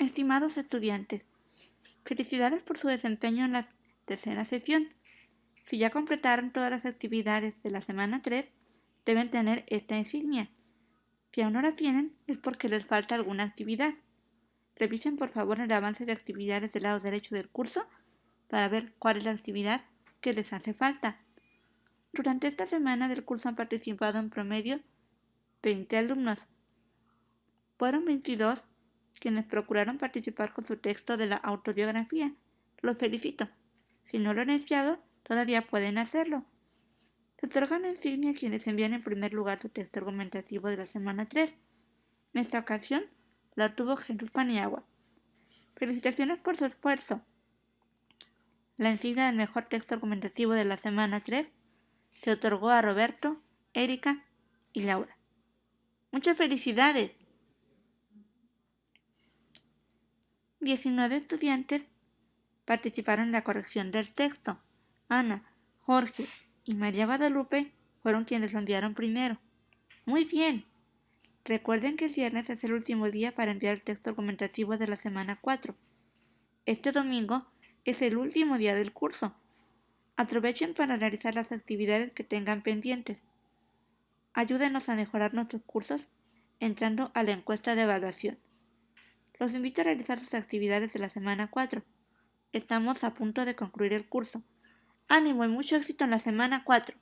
Estimados estudiantes, felicidades por su desempeño en la tercera sesión. Si ya completaron todas las actividades de la semana 3, deben tener esta insignia. Si aún no la tienen, es porque les falta alguna actividad. Revisen por favor el avance de actividades del lado derecho del curso para ver cuál es la actividad que les hace falta. Durante esta semana del curso han participado en promedio 20 alumnos. Fueron 22 quienes procuraron participar con su texto de la autobiografía. Los felicito. Si no lo han enviado, todavía pueden hacerlo. Se otorgan insignia a quienes envían en primer lugar su texto argumentativo de la semana 3. En esta ocasión, la obtuvo Jesús Paniagua. Felicitaciones por su esfuerzo. La insignia del mejor texto argumentativo de la semana 3 se otorgó a Roberto, Erika y Laura. Muchas felicidades. 19 estudiantes participaron en la corrección del texto. Ana, Jorge y María Guadalupe fueron quienes lo enviaron primero. Muy bien. Recuerden que el viernes es el último día para enviar el texto argumentativo de la semana 4. Este domingo es el último día del curso. Aprovechen para realizar las actividades que tengan pendientes. Ayúdenos a mejorar nuestros cursos entrando a la encuesta de evaluación. Los invito a realizar sus actividades de la semana 4. Estamos a punto de concluir el curso. Ánimo y mucho éxito en la semana 4.